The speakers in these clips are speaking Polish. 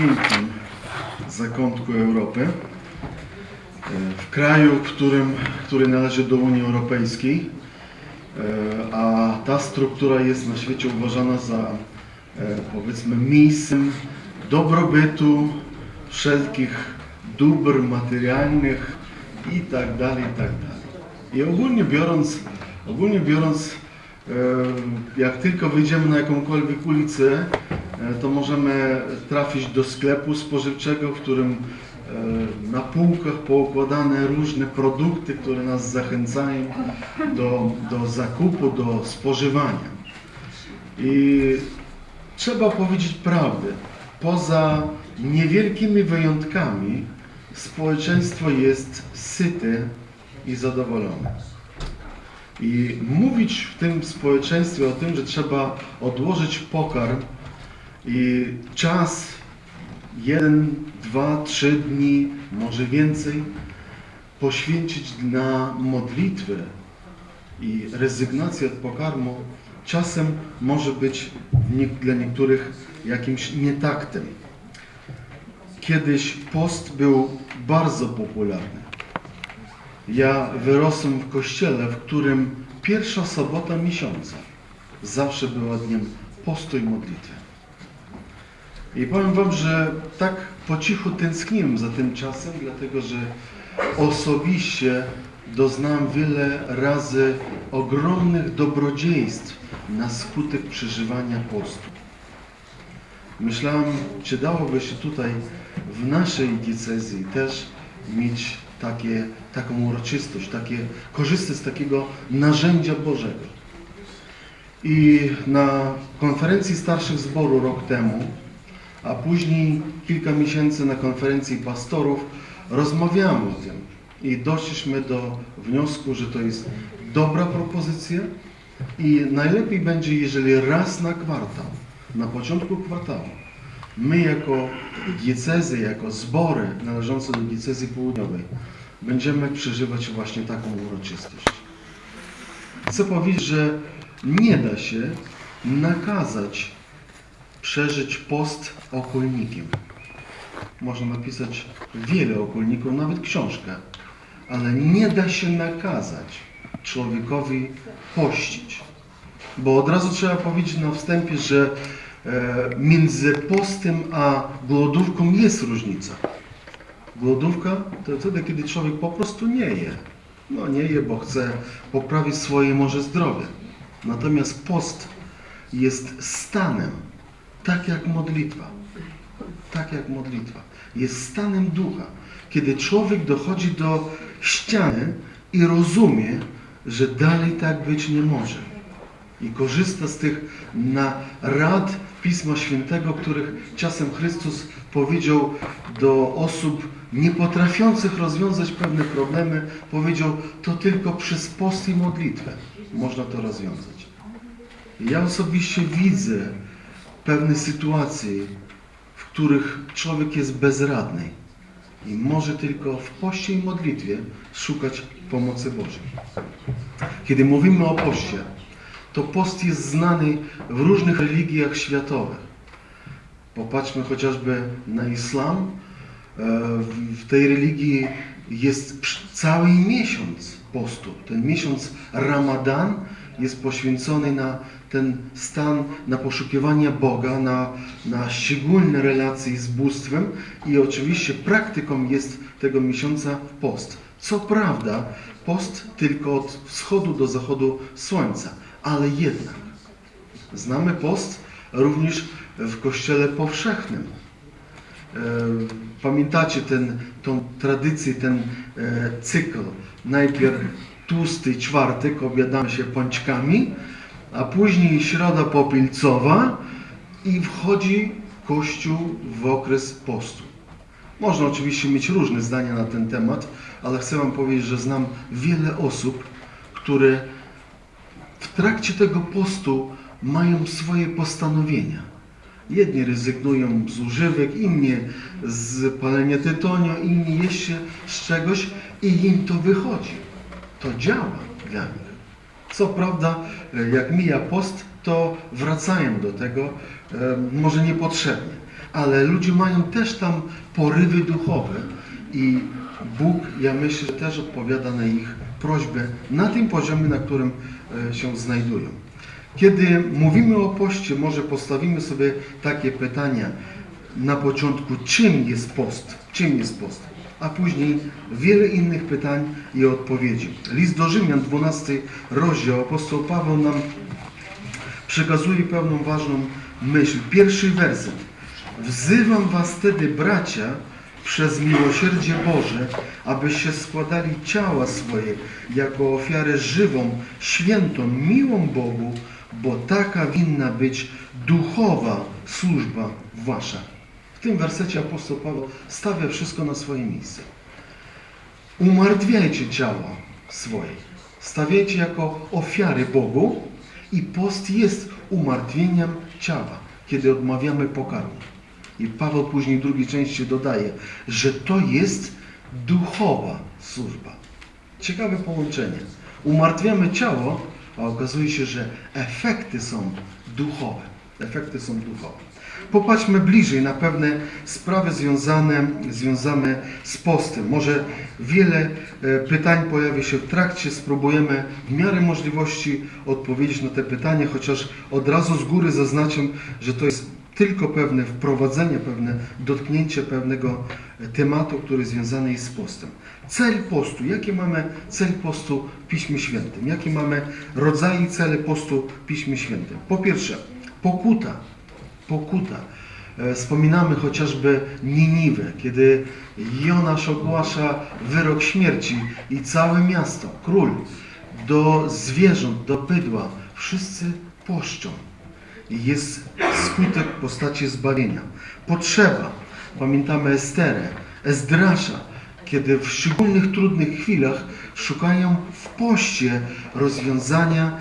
pięknym zakątku Europy, e, w kraju, w którym, który należy do Unii Europejskiej, e, a ta struktura jest na świecie uważana za e, powiedzmy miejscem dobrobytu, wszelkich dóbr materialnych i tak dalej, i tak dalej. I ogólnie biorąc, ogólnie biorąc, jak tylko wyjdziemy na jakąkolwiek ulicę, to możemy trafić do sklepu spożywczego, w którym e, na półkach poukładane różne produkty, które nas zachęcają do, do zakupu, do spożywania. I trzeba powiedzieć prawdę. Poza niewielkimi wyjątkami społeczeństwo jest syte i zadowolone. I mówić w tym społeczeństwie o tym, że trzeba odłożyć pokarm i czas jeden, dwa, trzy dni, może więcej, poświęcić na modlitwę i rezygnację od pokarmu, czasem może być dla niektórych jakimś nietaktem. Kiedyś post był bardzo popularny. Ja wyrosłem w kościele, w którym pierwsza sobota miesiąca zawsze była dniem postu i modlitwy. I powiem Wam, że tak po cichu tęskniłem za tym czasem, dlatego że osobiście doznałem wiele razy ogromnych dobrodziejstw na skutek przeżywania postu. Myślałem, czy dałoby się tutaj w naszej diecezji też mieć takie, taką uroczystość, takie, korzystać z takiego narzędzia Bożego. I na konferencji starszych zboru rok temu, a później kilka miesięcy na konferencji pastorów rozmawiamy o tym i doszliśmy do wniosku, że to jest dobra propozycja i najlepiej będzie, jeżeli raz na kwartał, na początku kwartału, my jako diecezy, jako zbory należące do diecezji południowej będziemy przeżywać właśnie taką uroczystość. Chcę powiedzieć, że nie da się nakazać przeżyć post okolnikiem. Można napisać wiele okolników, nawet książkę, ale nie da się nakazać człowiekowi pościć. Bo od razu trzeba powiedzieć na wstępie, że e, między postem a głodówką jest różnica. Głodówka to wtedy, kiedy człowiek po prostu nie je. No nie je, bo chce poprawić swoje może zdrowie. Natomiast post jest stanem, tak jak modlitwa. Tak jak modlitwa. Jest stanem ducha. Kiedy człowiek dochodzi do ściany i rozumie, że dalej tak być nie może. I korzysta z tych rad Pisma Świętego, których czasem Chrystus powiedział do osób nie potrafiących rozwiązać pewne problemy, powiedział, to tylko przez post i modlitwę można to rozwiązać. Ja osobiście widzę pewne sytuacje, w których człowiek jest bezradny i może tylko w poście i modlitwie szukać pomocy Bożej. Kiedy mówimy o poście, to post jest znany w różnych religiach światowych. Popatrzmy chociażby na islam. E, W tej religii jest cały miesiąc postu. Ten miesiąc Ramadan jest poświęcony na ten stan, na poszukiwanie Boga, na, na szczególne relacje z bóstwem i oczywiście praktyką jest tego miesiąca post. Co prawda post tylko od wschodu do zachodu słońca, ale jednak znamy post również w kościele powszechnym. E, Pamiętacie ten, tą tradycję, ten e, cykl. Najpierw tłusty czwartek obiadamy się pączkami, a później środa popielcowa i wchodzi Kościół w okres postu. Można oczywiście mieć różne zdania na ten temat, ale chcę Wam powiedzieć, że znam wiele osób, które w trakcie tego postu mają swoje postanowienia. Jedni rezygnują z używek, inni z palenia tytoniu, inni jeszcze z czegoś i im to wychodzi. To działa dla nich. Co prawda, jak mija post, to wracają do tego, e, może niepotrzebnie. ale ludzie mają też tam porywy duchowe i Bóg, ja myślę, że też odpowiada na ich prośbę na tym poziomie, na którym e, się znajdują. Kiedy mówimy o poście, może postawimy sobie takie pytania na początku, czym jest post? Czym jest post? A później wiele innych pytań i odpowiedzi. List do Rzymian, 12 rozdział, apostoł Paweł nam przekazuje pewną ważną myśl. Pierwszy werset. Wzywam was wtedy, bracia, przez miłosierdzie Boże, abyście składali ciała swoje jako ofiarę żywą, świętą, miłą Bogu, bo taka winna być duchowa służba wasza. W tym wersecie apostoł Paweł stawia wszystko na swoje miejsce. Umartwiajcie ciała swoje. Stawiajcie jako ofiary Bogu i post jest umartwieniem ciała, kiedy odmawiamy pokarmu. I Paweł później w drugiej części dodaje, że to jest duchowa służba. Ciekawe połączenie. Umartwiamy ciało, a okazuje się, że efekty są duchowe. Efekty są duchowe. Popatrzmy bliżej na pewne sprawy związane, związane z postem. Może wiele e, pytań pojawi się w trakcie. Spróbujemy w miarę możliwości odpowiedzieć na te pytania, chociaż od razu z góry zaznaczam, że to jest tylko pewne wprowadzenie, pewne dotknięcie pewnego tematu, który związany jest z postem. Cel postu. Jaki mamy cel postu w Piśmie Świętym? Jakie mamy rodzaje i cele postu w Piśmie Świętym? Po pierwsze, pokuta. Pokuta. E, Wspominamy chociażby Niniwę, kiedy Jonasz ogłasza wyrok śmierci i całe miasto, król, do zwierząt, do bydła, wszyscy poszczą. I jest skutek postaci zbawienia. Potrzeba. Pamiętamy Esterę, Ezdrasza, kiedy w szczególnych trudnych chwilach szukają w poście rozwiązania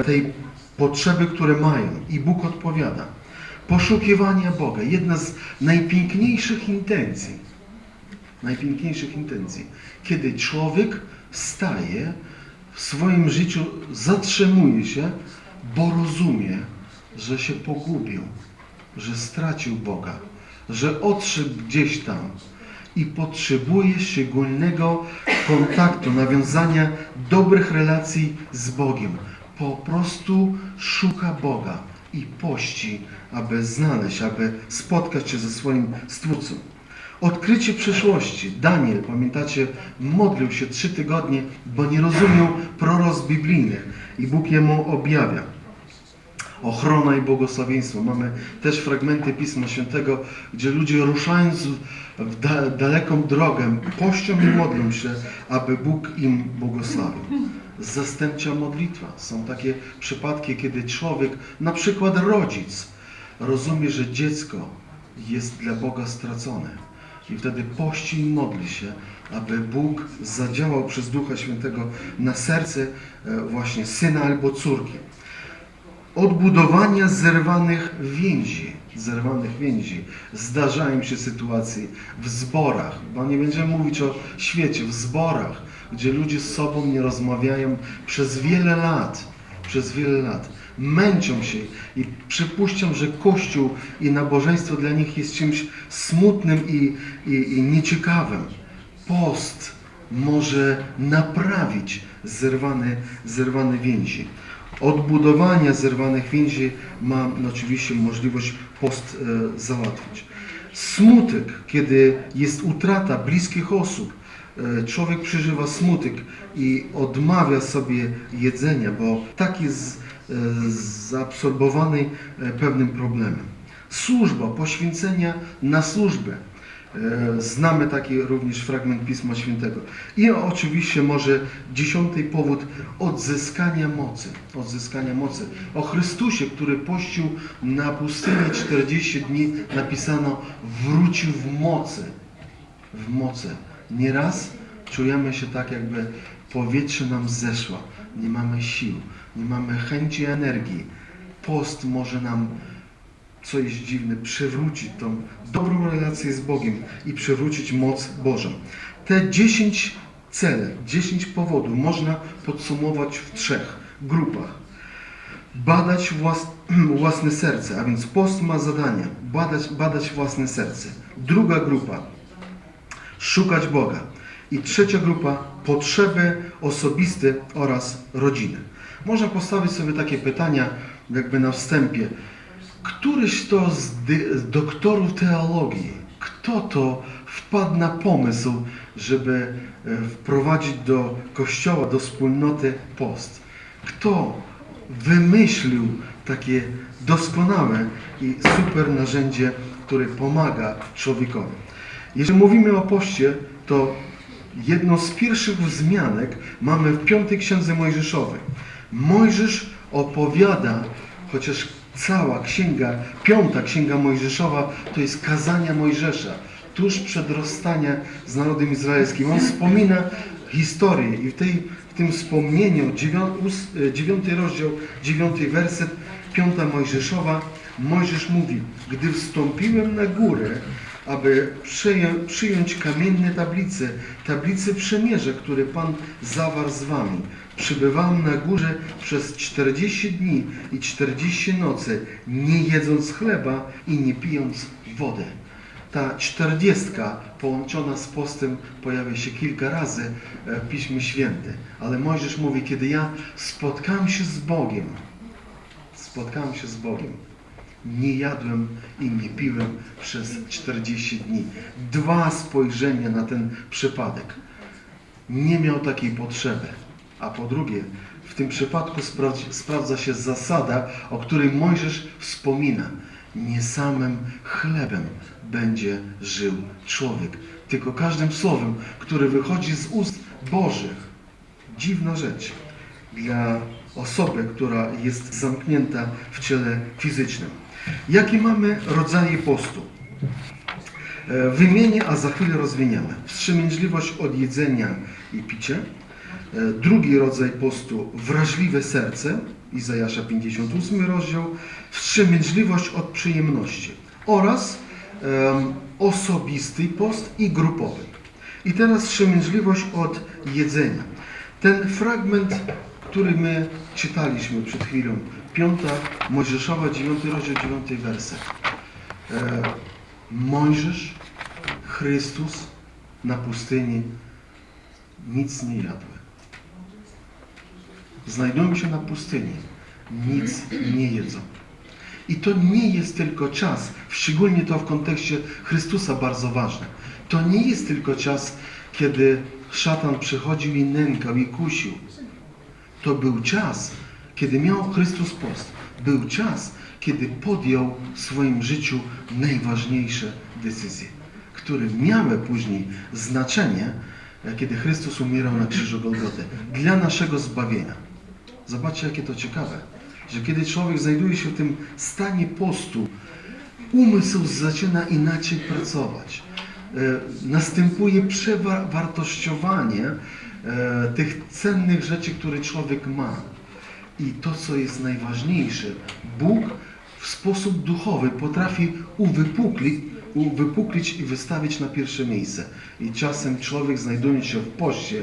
e, tej potrzeby, które mają. I Bóg odpowiada. Poszukiwanie Boga. Jedna z najpiękniejszych intencji. Najpiękniejszych intencji. Kiedy człowiek staje w swoim życiu, zatrzymuje się, bo rozumie, że się pogubił, że stracił Boga, że odszedł gdzieś tam i potrzebuje szczególnego kontaktu, nawiązania dobrych relacji z Bogiem. Po prostu szuka Boga i pości, aby znaleźć, aby spotkać się ze swoim Stwórcą. Odkrycie przyszłości. Daniel, pamiętacie, modlił się trzy tygodnie, bo nie rozumiał proroc biblijnych i Bóg jemu objawia ochrona i błogosławieństwo. Mamy też fragmenty Pisma Świętego, gdzie ludzie ruszając w da daleką drogę, pością i modlą się, aby Bóg im błogosławił. Zastępcza modlitwa. Są takie przypadki, kiedy człowiek, na przykład rodzic, rozumie, że dziecko jest dla Boga stracone. I wtedy pości i modli się, aby Bóg zadziałał przez Ducha Świętego na serce e, właśnie syna albo córki odbudowania zerwanych więzi. Zerwanych więzi. Zdarzają się sytuacje w zborach, bo nie będziemy mówić o świecie, w zborach, gdzie ludzie z sobą nie rozmawiają przez wiele lat. Przez wiele lat. Męczą się i przypuszczam, że Kościół i nabożeństwo dla nich jest czymś smutnym i, i, i nieciekawym. Post może naprawić zerwane, zerwane więzi odbudowania zerwanych więzi ma no, oczywiście możliwość post e, załatwić. Smutek, kiedy jest utrata bliskich osób, człowiek przeżywa smutek i odmawia sobie jedzenia, bo tak jest e, zaabsorbowany e, pewnym problemem. Służba, poświęcenia na służbę. E, Znamy taki również fragment Pisma Świętego. I oczywiście może dziesiąty powód odzyskania mocy. Odzyskania mocy. O Chrystusie, który pościł na pustyni 40 dni, napisano wrócił w mocy. W mocy. Nieraz czujemy się tak, jakby powietrze nam zeszło. Nie mamy sił, nie mamy chęci energii. Post może nam co jest dziwne, przywrócić tą dobrą relację z Bogiem i przywrócić moc Bożą. Te 10 cele, 10 powodów można podsumować w trzech grupach. badać włas, własne serce, a więc post ma zadanie badać, badać własne serce. Druga grupa szukać Boga. I trzecia grupa potrzeby osobiste oraz rodziny. Można postawić sobie takie pytania, jakby na wstępie. Któryś to z, doktorów teologii, kto to wpadł na pomysł, żeby e, wprowadzić do kościoła, do wspólnoty post? Kto wymyślił takie doskonałe i super narzędzie, które pomaga człowiekowi? Jeżeli mówimy o poście, to jedną z pierwszych wzmianek mamy w piątej księdze Mojżeszowej. Mojżesz opowiada, chociaż cała księga, piąta księga Mojżeszowa to jest kazania Mojżesza, tuż przed rozstaniem z narodem izraelskim. On wspomina historię i w, tej, w tym wspomnieniu, dziewiąty, dziewiąty rozdział, dziewiąty werset, piąta Mojżeszowa, Mojżesz mówi, gdy wstąpiłem na górę, aby przyjąć kamienne tablice, tablice przymierza, które Pan zawarł z wami. Przybywałem na górze przez 40 dni i 40 nocy, nie jedząc chleba i nie pijąc wody. Ta czterdziestka połączona z postem pojawia się kilka razy e, w Piśmie Świętym. Ale Mojżesz mówi, kiedy ja spotkałem się z Bogiem, spotkałem się z Bogiem, nie jadłem i nie piłem przez 40 dni. Dwa spojrzenia na ten przypadek. Nie miał takiej potrzeby. A po drugie, w tym przypadku sprawdza się zasada, o której Mojżesz wspomina. Nie samym chlebem będzie żył człowiek, tylko każdym słowem, które wychodzi z ust Bożych. Dziwna rzecz dla osoby, która jest zamknięta w ciele fizycznym. Jakie mamy rodzaje postu? E, Wymienię, a za chwilę rozwiniemy. Wstrzemięźliwość od jedzenia i picia. E, Drugi rodzaj postu, wrażliwe serce, Izajasza 58 rozdział. Wstrzemięźliwość od przyjemności. Oraz em, osobisty post i grupowy. I teraz wstrzemięźliwość od jedzenia. Ten fragment, który my czytaliśmy przed chwilą, piąta Mojżeszowa, dziewiąty rozdział, dziewiąty werset. E, Mojżesz, Chrystus na pustyni nic nie jadły. Znajdują się na pustyni, nic nie jedzą. I to nie jest tylko czas, szczególnie to w kontekście Chrystusa bardzo ważne. To nie jest tylko czas, kiedy szatan przychodził i nękał i kusił. To był czas, kiedy miał Chrystus post. Był czas, kiedy podjął w swoim życiu najważniejsze decyzje, które miały później znaczenie, kiedy Chrystus umierał na krzyżu Golgoty, dla naszego zbawienia. Zobaczcie, jakie to ciekawe, że kiedy człowiek znajduje się w tym stanie postu, umysł zaczyna inaczej pracować. E, Następuje przewartościowanie e, tych cennych rzeczy, które człowiek ma. I to, co jest najważniejsze, Bóg w sposób duchowy potrafi uwypuklić, uwypuklić i wystawić na pierwsze miejsce. I czasem człowiek, znajdując się w poście,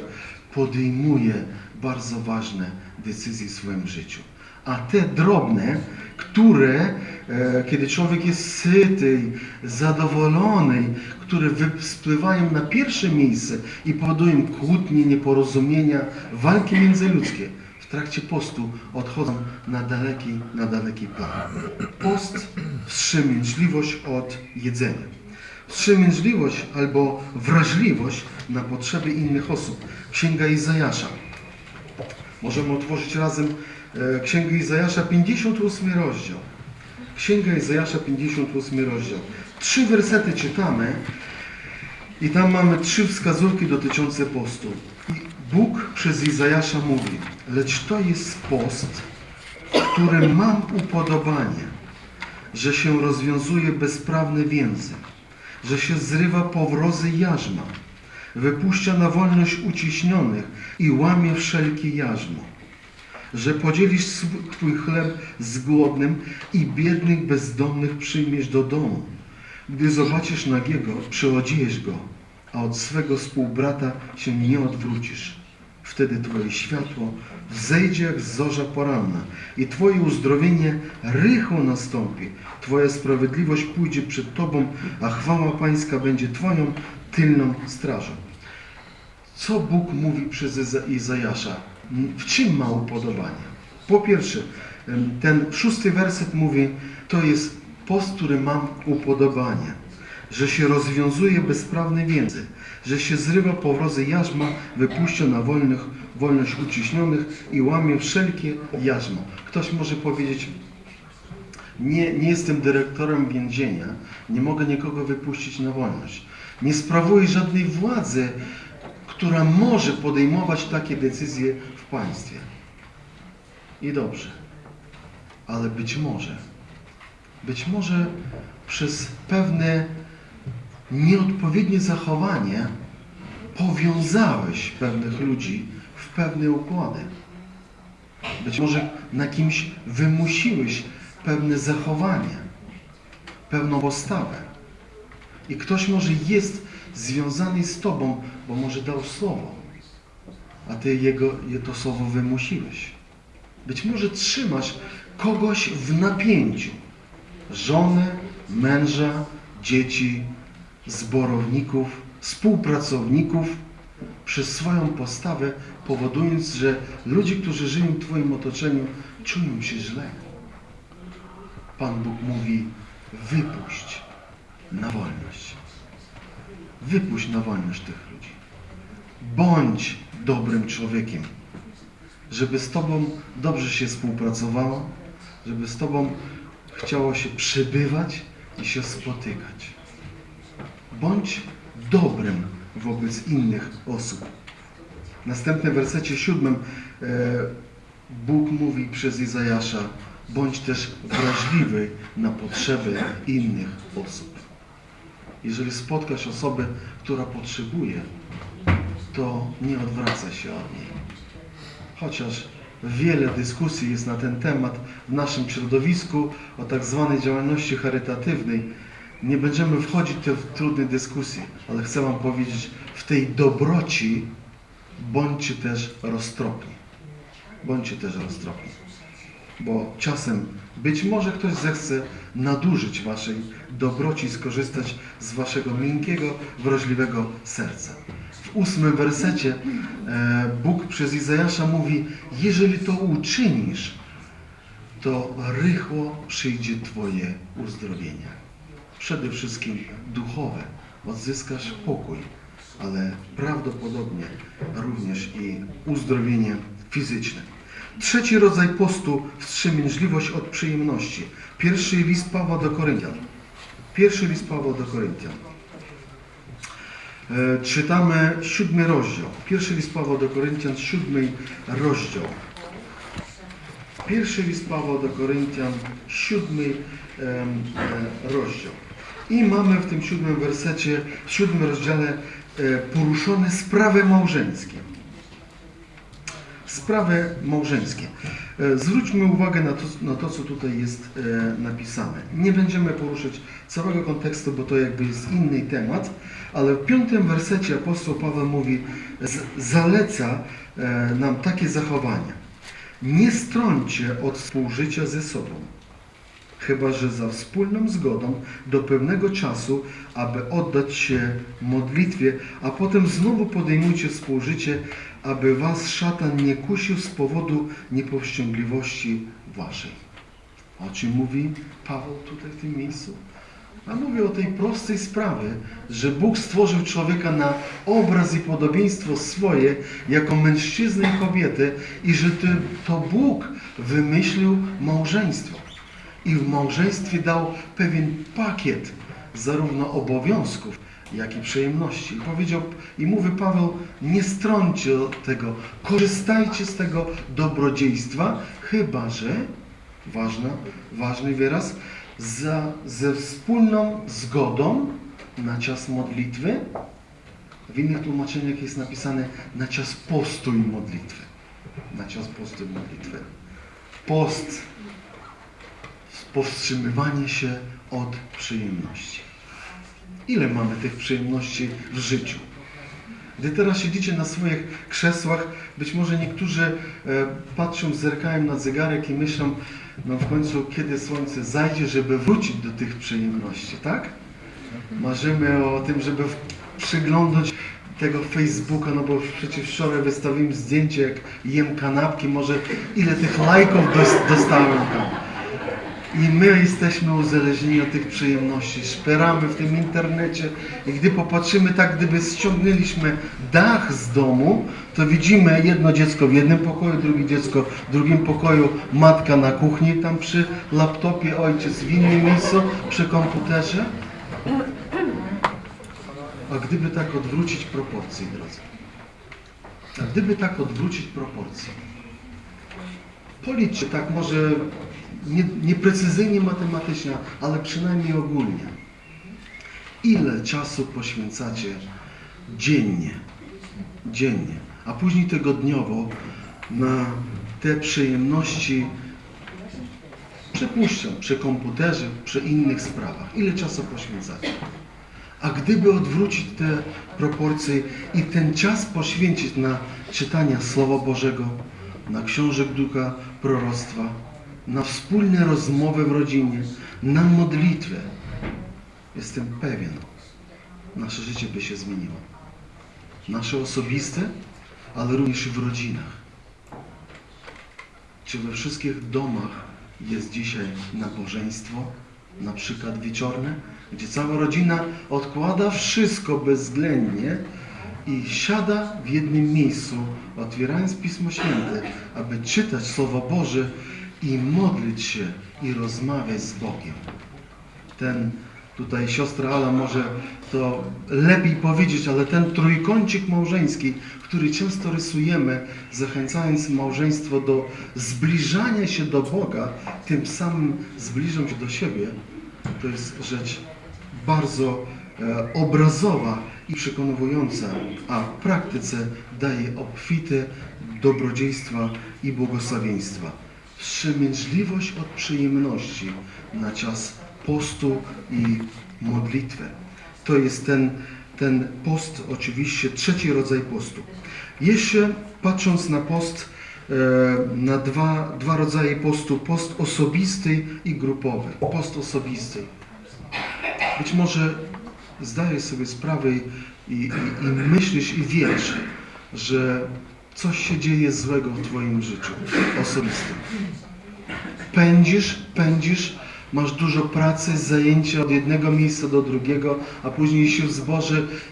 podejmuje bardzo ważne decyzje w swoim życiu. A te drobne, które, e, kiedy człowiek jest syty, zadowolony, które spływają na pierwsze miejsce i powodują kłótnie, nieporozumienia, walki międzyludzkie, w trakcie postu odchodzą na daleki, na daleki plan. Post, wstrzemięźliwość od jedzenia. Wstrzemięźliwość albo wrażliwość na potrzeby innych osób. Księga Izajasza. Możemy otworzyć razem e, Księgę Izajasza, 58 rozdział. Księga Izajasza, 58 rozdział. Trzy wersety czytamy i tam mamy trzy wskazówki dotyczące postu. I Bóg przez Izajasza mówi, lecz to jest post, w którym mam upodobanie, że się rozwiązuje bezprawne więzy, że się zrywa powrozy jarzma, wypuszcza na wolność uciśnionych i łamie wszelkie jarzmo, że podzielisz Twój chleb z głodnym i biednych bezdomnych przyjmiesz do domu. Gdy zobaczysz nagiego, przyodziejesz go, a od swego współbrata się nie odwrócisz. Wtedy Twoje światło wzejdzie jak zorza poranna i Twoje uzdrowienie rychło nastąpi. Twoja sprawiedliwość pójdzie przed Tobą, a chwała Pańska będzie Twoją tylną strażą. Co Bóg mówi przez Iza- Izajasza? W czym ma upodobanie? Po pierwsze, ten szósty werset mówi, to jest post, który mam upodobanie, że się rozwiązuje bezprawne więzy, że się zrywa powrozy jarzma, wypuszcza na wolnych, wolność uciśnionych i łamie wszelkie jarzmo. Ktoś może powiedzieć, nie, nie jestem dyrektorem więzienia, nie mogę nikogo wypuścić na wolność. Nie sprawuję żadnej władzy, która może podejmować takie decyzje w państwie. I dobrze. Ale być może, być może przez pewne nieodpowiednie zachowanie powiązałeś pewnych ludzi w pewne układy. Być może na kimś wymusiłeś pewne zachowanie, pewną postawę. I ktoś może jest związany z Tobą, bo może dał słowo, a Ty jego, je to słowo wymusiłeś. Być może trzymasz kogoś w napięciu. Żonę, męża, dzieci, zborowników, współpracowników przez swoją postawę, powodując, że ludzie, którzy żyją w Twoim otoczeniu, czują się źle. Pan Bóg mówi, wypuść na wolność. Wypuść na wolność tych ludzi. Bądź dobrym człowiekiem, żeby z Tobą dobrze się współpracowało, żeby z Tobą chciało się przebywać i się spotykać. Bądź dobrym wobec innych osób. W następnym wersecie siódmym e, Bóg mówi przez Izajasza, bądź też wrażliwy na potrzeby innych osób. Jeżeli spotkasz osobę, która potrzebuje, to nie odwracaj się od niej. Chociaż wiele dyskusji jest na ten temat w naszym środowisku o tak zwanej działalności charytatywnej, nie będziemy wchodzić w trudne dyskusje, ale chcę Wam powiedzieć, w tej dobroci bądźcie też roztropni. Bądźcie też roztropni. Bo czasem być może ktoś zechce nadużyć Waszej dobroci skorzystać z Waszego miękkiego, wrażliwego serca. W ósmym wersecie e, Bóg przez Izajasza mówi, jeżeli to uczynisz, to rychło przyjdzie Twoje uzdrowienie. Przede wszystkim duchowe. Odzyskasz pokój, ale prawdopodobnie również i uzdrowienie fizyczne. Trzeci rodzaj postu wstrzemięźliwość od przyjemności. Pierwszy list Pawła do Koryntian. Pierwszy list Pawła do Koryntian. E, czytamy siódmy rozdział. Pierwszy list Pawła do Koryntian, siódmy rozdział. Pierwszy list Pawła do Koryntian, siódmy em, e, rozdział. I mamy w tym siódmym wersecie, w siódmym rozdziale e, poruszone sprawy małżeńskie. Sprawy małżeńskie. E, Zwróćmy uwagę na to, na to, co tutaj jest e, napisane. Nie będziemy poruszać całego kontekstu, bo to jakby jest inny temat, ale w piątym wersecie apostoł Paweł mówi, zaleca nam takie zachowania. Nie strąćcie od współżycia ze sobą, chyba że za wspólną zgodą do pewnego czasu, aby oddać się modlitwie, a potem znowu podejmujcie współżycie, aby was szatan nie kusił z powodu niepowściągliwości waszej. O czym mówi Paweł tutaj w tym miejscu? A mówi o tej prostej sprawie, że Bóg stworzył człowieka na obraz i podobieństwo swoje, jako mężczyznę i kobietę, i że to Bóg wymyślił małżeństwo. I w małżeństwie dał pewien pakiet zarówno obowiązków, jak i przyjemności. I powiedział, i mówi Paweł, nie strąćcie tego, korzystajcie z tego dobrodziejstwa, chyba że, ważna, ważny wyraz, za, ze wspólną zgodą na czas modlitwy. W innych tłumaczeniach jest napisane na czas postu i modlitwy. Na czas postu i modlitwy. Post powstrzymywanie się od przyjemności. Ile mamy tych przyjemności w życiu? Gdy teraz siedzicie na swoich krzesłach, być może niektórzy e, patrzą, zerkają na zegarek i myślą, no w końcu kiedy słońce zajdzie, żeby wrócić do tych przyjemności, tak? Marzymy o tym, żeby przyglądać tego Facebooka, no bo przecież wczoraj wystawiłem zdjęcie, jak jem kanapki, może ile tych lajków dos- dostałem tam. I my jesteśmy uzależnieni od tych przyjemności. Szperamy w tym internecie i gdy popatrzymy tak, gdyby ściągnęliśmy dach z domu, to widzimy jedno dziecko w jednym pokoju, drugie dziecko w drugim pokoju, matka na kuchni tam przy laptopie, ojciec w innym miejscu przy komputerze. A gdyby tak odwrócić proporcje, drodzy? A gdyby tak odwrócić proporcje? Policzcie tak może nie, nieprecyzyjnie matematycznie, ale przynajmniej ogólnie. Ile czasu poświęcacie dziennie, dziennie, a później tygodniowo na te przyjemności, przypuszczam, przy komputerze, przy innych sprawach. Ile czasu poświęcacie? A gdyby odwrócić te proporcje i ten czas poświęcić na czytanie Słowa Bożego, na książek ducha proroctwa, na wspólne rozmowy w rodzinie, na modlitwę, jestem pewien, nasze życie by się zmieniło. Nasze osobiste, ale również w rodzinach. Czy we wszystkich domach jest dzisiaj nabożeństwo, na przykład wieczorne, gdzie cała rodzina odkłada wszystko bezwzględnie i siada w jednym miejscu, otwierając Pismo Święte, aby czytać Słowo Boże i modlić się i rozmawiać z Bogiem. Ten tutaj siostra Ala może to lepiej powiedzieć, ale ten trójkącik małżeński, który często rysujemy, zachęcając małżeństwo do zbliżania się do Boga, tym samym zbliżą się do siebie, to jest rzecz bardzo e, obrazowa i przekonująca, a w praktyce daje obfite dobrodziejstwa i błogosławieństwa. Wstrzemięźliwość od przyjemności na czas postu i modlitwy. To jest ten, ten post, oczywiście trzeci rodzaj postu. Jeszcze patrząc na post, e, na dwa, dwa rodzaje postu, post osobisty i grupowy. Post osobisty. Być może zdajesz sobie sprawę i, i, i myślisz i wiesz, że coś się dzieje złego w Twoim życiu osobistym. Pędzisz, pędzisz, masz dużo pracy, zajęcia od jednego miejsca do drugiego, a później się w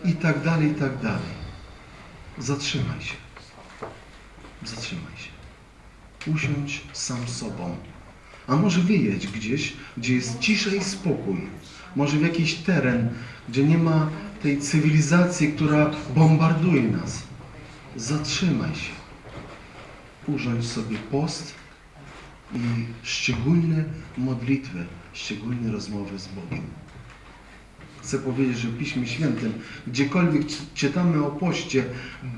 i tak dalej, i tak dalej. Zatrzymaj się. Zatrzymaj się. Usiądź sam sobą. A może wyjedź gdzieś, gdzie jest cisza i spokój. Może w jakiś teren, gdzie nie ma tej cywilizacji, która bombarduje nas. Zatrzymaj się. Urządź sobie post i szczególne modlitwy, szczególne rozmowy z Bogiem. Chcę powiedzieć, że w Piśmie Świętym, gdziekolwiek czy- czytamy o poście,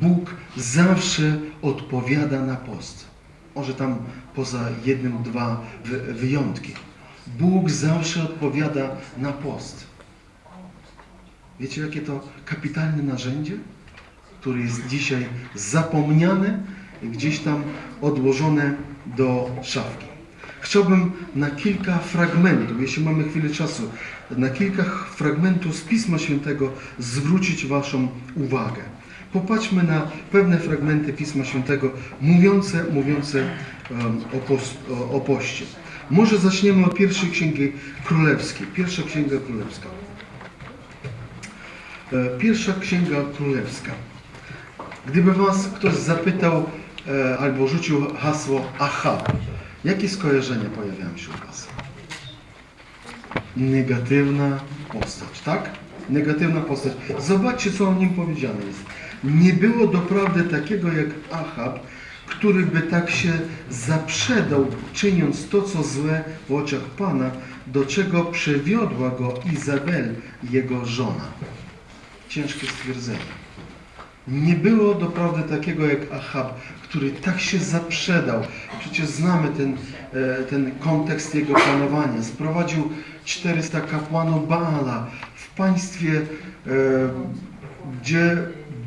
Bóg zawsze odpowiada na post. Może tam poza jednym, dwa wy- wyjątki. Bóg zawsze odpowiada na post. Wiecie, jakie to kapitalne narzędzie, które jest dzisiaj zapomniane i gdzieś tam odłożone do szafki. Chciałbym na kilka fragmentów, jeśli mamy chwilę czasu, na kilka fragmentów z Pisma Świętego zwrócić Waszą uwagę. Popatrzmy na pewne fragmenty Pisma Świętego mówiące, mówiące o, post, o poście. Może zaczniemy od pierwszej księgi królewskiej. Pierwsza księga królewska. E, Pierwsza księga królewska. Gdyby Was ktoś zapytał e, albo rzucił hasło aha, jakie skojarzenia pojawiają się u Was? Negatywna postać, tak? Negatywna postać. Zobaczcie, co o nim powiedziane jest. Nie było doprawdy takiego jak Achab, który by tak się zaprzedał, czyniąc to, co złe w oczach Pana, do czego przywiodła go Izabel, jego żona. Ciężkie stwierdzenie. Nie było doprawdy takiego jak Achab, który tak się zaprzedał. Przecież znamy ten, e, ten kontekst jego panowania. Sprowadził 400 kapłanów Baala w państwie, e, gdzie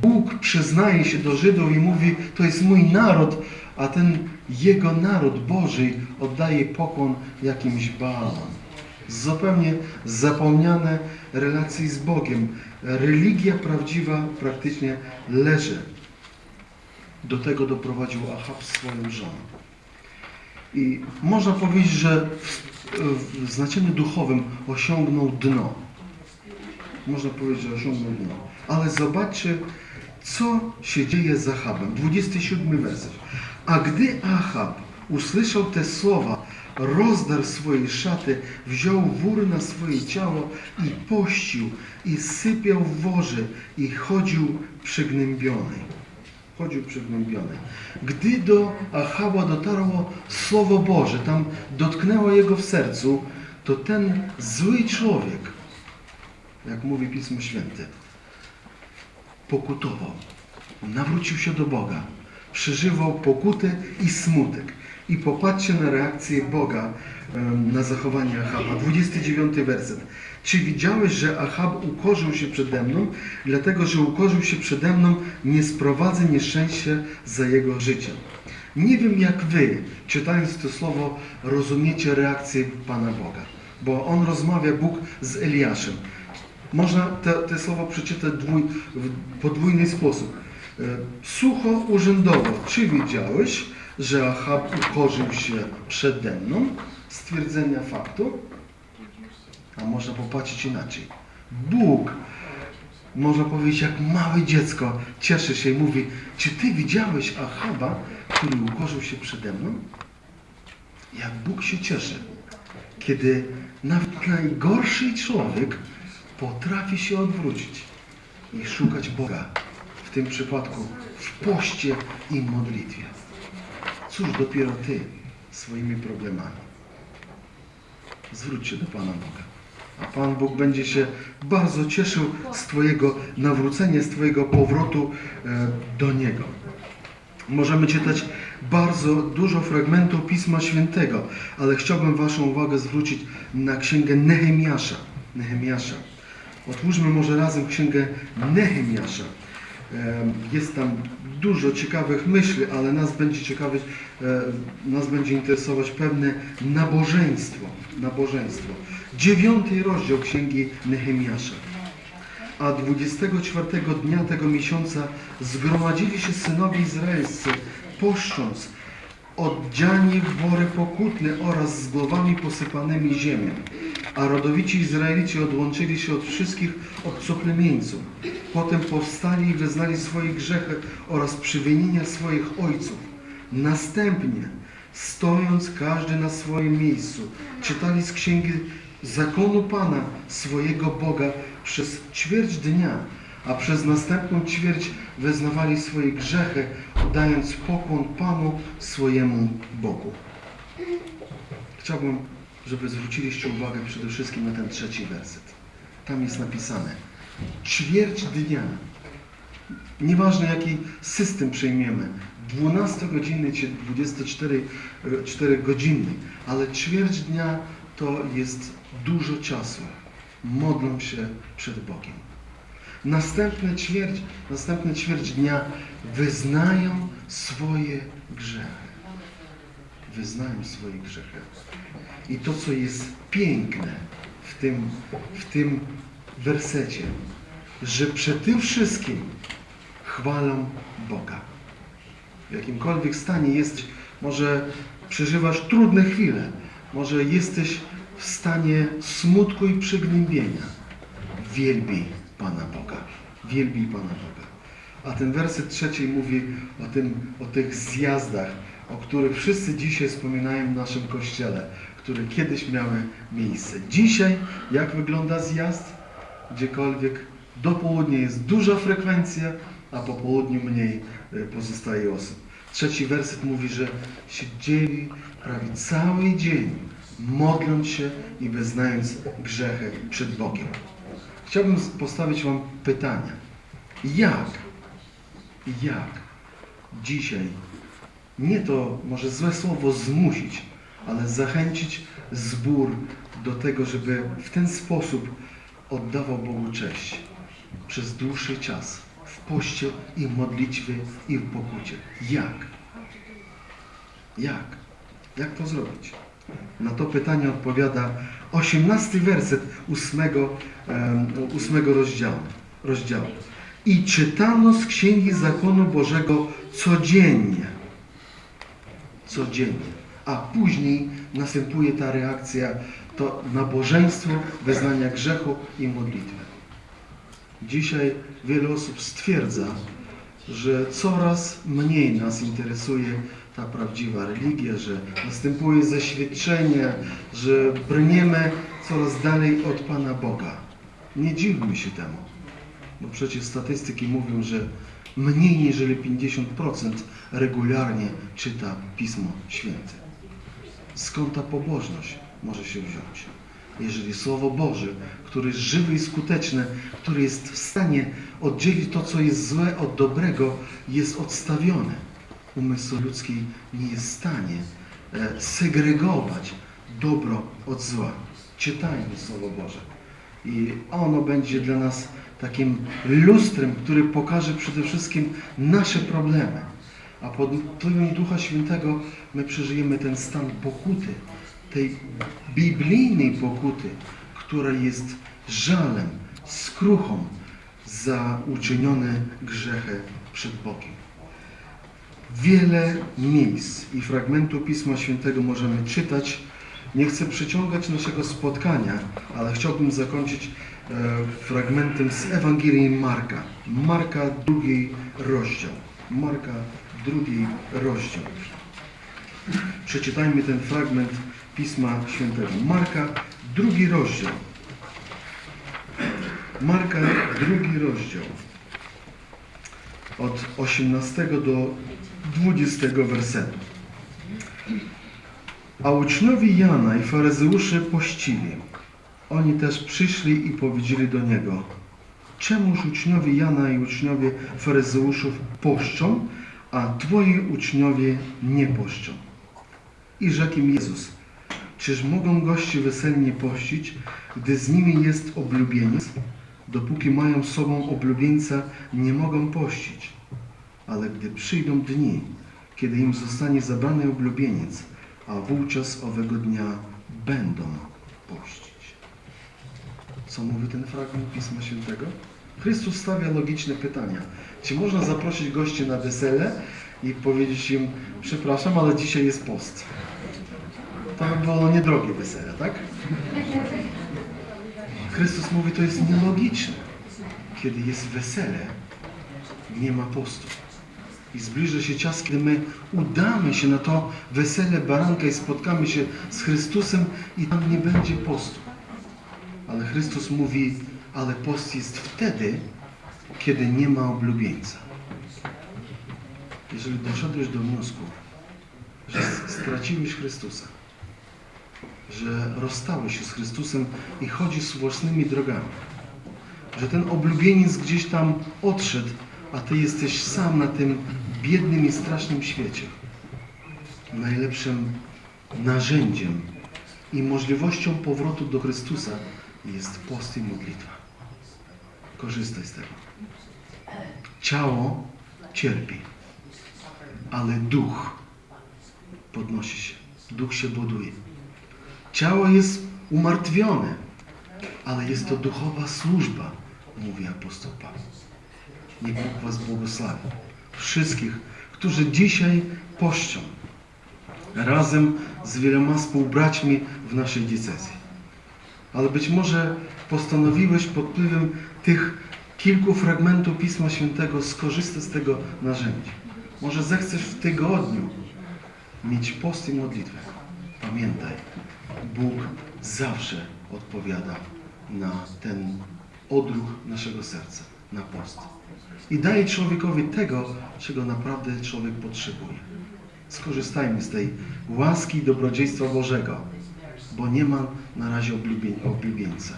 Bóg przyznaje się do Żydów i mówi, to jest mój naród, a ten jego naród Boży oddaje pokłon jakimś Baalom. Zupełnie zapomniane relacje z Bogiem. Religia prawdziwa praktycznie leży. Do tego doprowadził Ahab swoją żonę. I można powiedzieć, że w, znaczeniu duchowym osiągnął dno. Można powiedzieć, że osiągnął dno. Ale zobaczcie, co się dzieje z Ahabem. 27 werset. A gdy Ahab usłyszał te słowa, rozdarł swoje szaty, wziął wór na swoje ciało i pościł, i sypiał w worze, i chodził przygnębiony. Chodził przygnębiony. Gdy do Achaba dotarło Słowo Boże, tam dotknęło jego w sercu, to ten zły człowiek, jak mówi Pismo Święte, pokutował, nawrócił się do Boga, przeżywał pokutę i smutek. I popatrzcie na reakcję Boga na zachowanie Achaba. 29 werset. Czy widziałeś, że Achab ukorzył się przede mną? Dlatego, że ukorzył się przede mną, nie sprowadzę nieszczęścia za jego życie. Nie wiem jak wy, czytając to słowo, rozumiecie reakcję Pana Boga. Bo on rozmawia, Bóg, z Eliaszem. Można te, te słowo przeczytać dwój, w podwójny sposób. E, Sucho urzędowo. Czy wiedziałeś, że Achab ukorzył się przede mną? Stwierdzenia faktu. A można popatrzeć inaczej. Bóg, można powiedzieć jak małe dziecko, cieszy się i mówi, czy ty widziałeś Achaba, który ukorzył się przede mną? Jak Bóg się cieszy, kiedy nawet najgorszy człowiek potrafi się odwrócić i szukać Boga, w tym przypadku w poście i modlitwie. Cóż dopiero Ty swoimi problemami. Zwróć się do Pana Boga. A Pan Bóg będzie się bardzo cieszył z Twojego nawrócenia, z Twojego powrotu e, do Niego. Możemy czytać bardzo dużo fragmentów Pisma Świętego, ale chciałbym Waszą uwagę zwrócić na księgę Nehemiasza. Nehemiasza. Otwórzmy może razem księgę Nehemiasza. Jest tam dużo ciekawych myśli, ale nas będzie ciekawić, nas będzie interesować pewne nabożeństwo. Nabożeństwo. Dziewiąty rozdział księgi Nehemiasza. A 24 dnia tego miesiąca zgromadzili się synowie izraelscy, poszcząc, oddziani w wory pokutne oraz z głowami posypanymi ziemią. A rodowici Izraelici odłączyli się od wszystkich obcoplemieńców. Potem powstali i wyznali swoje grzechy oraz przywinienia swoich ojców. Następnie, stojąc każdy na swoim miejscu, czytali z księgi zakonu Pana, swojego Boga, przez ćwierć dnia, a przez następną ćwierć wyznawali swoje grzechy, oddając pokłon Panu swojemu Bogu. Chciałbym, żeby zwróciliście uwagę przede wszystkim na ten trzeci werset. Tam jest napisane ćwierć dnia. Nieważne jaki system przyjmiemy, 12 godziny czy 24 e, 4 godziny, ale ćwierć dnia to jest dużo czasu. Modlą się przed Bogiem. Następne ćwierć, następne ćwierć dnia wyznają swoje grzechy. Wyznają swoje grzechy. I to, co jest piękne w tym, w tym wersecie, że przed tym wszystkim chwalą Boga. W jakimkolwiek stanie jesteś, może przeżywasz trudne chwile, może jesteś w stanie smutku i przygnębienia. Wielbij Pana Boga. Wielbij Pana Boga. A ten werset trzeci mówi o, tym, o tych zjazdach, o których wszyscy dzisiaj wspominają w naszym kościele, które kiedyś miały miejsce. Dzisiaj, jak wygląda zjazd? Gdziekolwiek do południa jest duża frekwencja, a po południu mniej e, pozostaje osób. Trzeci werset mówi, że siedzieli prawie cały dzień, modląc się i wyznając grzechy przed Bogiem. Chciałbym postawić Wam pytania. Jak, jak dzisiaj, nie to może złe słowo zmusić, ale zachęcić zbór do tego, żeby w ten sposób oddawał Bogu cześć przez dłuższy czas, w poście i w modlitwie i w pokucie. Jak? Jak? Jak to zrobić? Na to pytanie odpowiada 18 werset 8, em, 8 rozdziału, rozdziału. I czytano z Księgi Zakonu Bożego codziennie. Codziennie. A później następuje ta reakcja, to nabożeństwo, wyznania grzechu i modlitwy. Dzisiaj wiele osób stwierdza, że coraz mniej nas interesuje ta prawdziwa religia, że następuje zaświadczenie, że brniemy coraz dalej od Pana Boga. Nie dziwmy się temu, bo przecież statystyki mówią, że mniej niż 50% regularnie czyta Pismo Święte. Skąd ta pobożność może się wziąć? Jeżeli Słowo Boże, które jest żywe i skuteczne, które jest w stanie oddzielić to, co jest złe od dobrego, jest odstawione. Umysł ludzki nie jest w stanie e, segregować dobro od zła. Czytajmy Słowo Boże. I ono będzie dla nas takim lustrem, który pokaże przede wszystkim nasze problemy. A pod wpływem Ducha Świętego my przeżyjemy ten stan pokuty, tej biblijnej pokuty, która jest żalem, skruchą za uczynione grzechy przed Bogiem. Wiele miejsc i fragmentów Pisma Świętego możemy czytać. Nie chcę przeciągać naszego spotkania, ale chciałbym zakończyć e, fragmentem z Ewangelii Marka. Marka drugi rozdział. Marka drugi rozdział. Przeczytajmy ten fragment Pisma Świętego. Marka drugi rozdział. Marka drugi rozdział. Od 18 do 20 wersetu. A uczniowie Jana i faryzeusze pościli. Oni też przyszli i powiedzieli do niego, czemuż uczniowie Jana i uczniowie faryzeuszów poszczą, a twoi uczniowie nie poszczą? I rzekł im Jezus, czyż mogą goście weselnie pościć, gdy z nimi jest oblubieniec? Dopóki mają sobą oblubieńca, nie mogą pościć. Ale gdy przyjdą dni, kiedy im zostanie zabrany oblubieniec, a wówczas owego dnia będą pościć. Co mówi ten fragment Pisma Świętego? Chrystus stawia logiczne pytania. Czy można zaprosić gości na wesele i powiedzieć im, przepraszam, ale dzisiaj jest post? To by było niedrogie wesele, tak? Chrystus mówi, to jest nielogiczne. Kiedy jest wesele, nie ma postu. I zbliży się czas, kiedy my udamy się na to wesele baranka i spotkamy się z Chrystusem i tam nie będzie postu. Ale Chrystus mówi, ale post jest wtedy, kiedy nie ma oblubieńca. Jeżeli doszedłeś do wniosku, że straciłeś Chrystusa, że rozstałeś się z Chrystusem i chodzisz własnymi drogami, że ten oblubieniec gdzieś tam odszedł, a ty jesteś sam na tym biednym i strasznym świecie. Najlepszym narzędziem i możliwością powrotu do Chrystusa jest post i modlitwa. Korzystaj z tego. Ciało cierpi, ale duch podnosi się. Duch się buduje. Ciało jest umartwione, ale jest to duchowa służba, mówi apostoł Paweł. Niech Bóg Was błogosławi. Wszystkich, którzy dzisiaj poszczą razem z wieloma współbraćmi w naszej diecezji. Ale być może postanowiłeś pod wpływem tych kilku fragmentów Pisma Świętego skorzystać z tego narzędzia. Może zechcesz w tygodniu mieć post i modlitwę. Pamiętaj, Bóg zawsze odpowiada na ten odruch naszego serca, na post. I daje człowiekowi tego, czego naprawdę człowiek potrzebuje. Skorzystajmy z tej łaski i dobrodziejstwa Bożego, bo nie ma na razie oblubień- oblubieńca.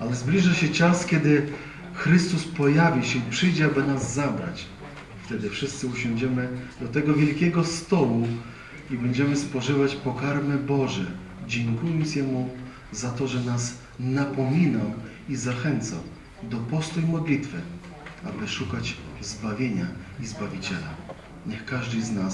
Ale zbliża się czas, kiedy Chrystus pojawi się i przyjdzie, aby nas zabrać. Wtedy wszyscy usiądziemy do tego wielkiego stołu i będziemy spożywać pokarmy Boże, dziękując Jemu za to, że nas napominał i zachęcał do postu i modlitwy, aby szukać zbawienia i Zbawiciela. Niech każdy z nas